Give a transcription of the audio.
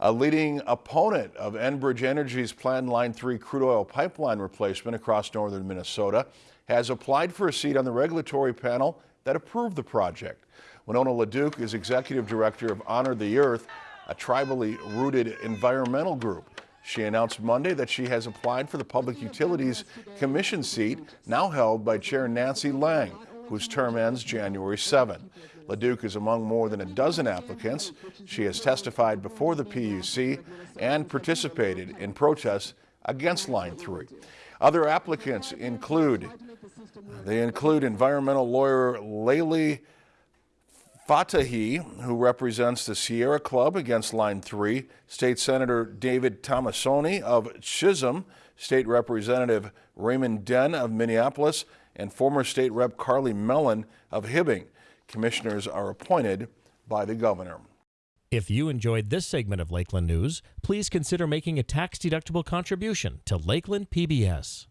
A leading opponent of Enbridge Energy's planned Line 3 crude oil pipeline replacement across northern Minnesota has applied for a seat on the regulatory panel that approved the project. Winona LaDuke is executive director of Honor the Earth, a tribally rooted environmental group. She announced Monday that she has applied for the Public Utilities Commission seat now held by Chair Nancy Lange, whose term ends January 7. LaDuke is among more than a dozen applicants. She has testified before the PUC and participated in protests against Line 3. Other applicants include, they include environmental lawyer Leili Fatehi, who represents the Sierra Club against Line 3, State Senator David Tomassoni of Chisholm, State Representative Raymond Dehn of Minneapolis, and former State Rep Carly Melin of Hibbing. Commissioners are appointed by the governor. If you enjoyed this segment of Lakeland News, please consider making a tax-deductible contribution to Lakeland PBS.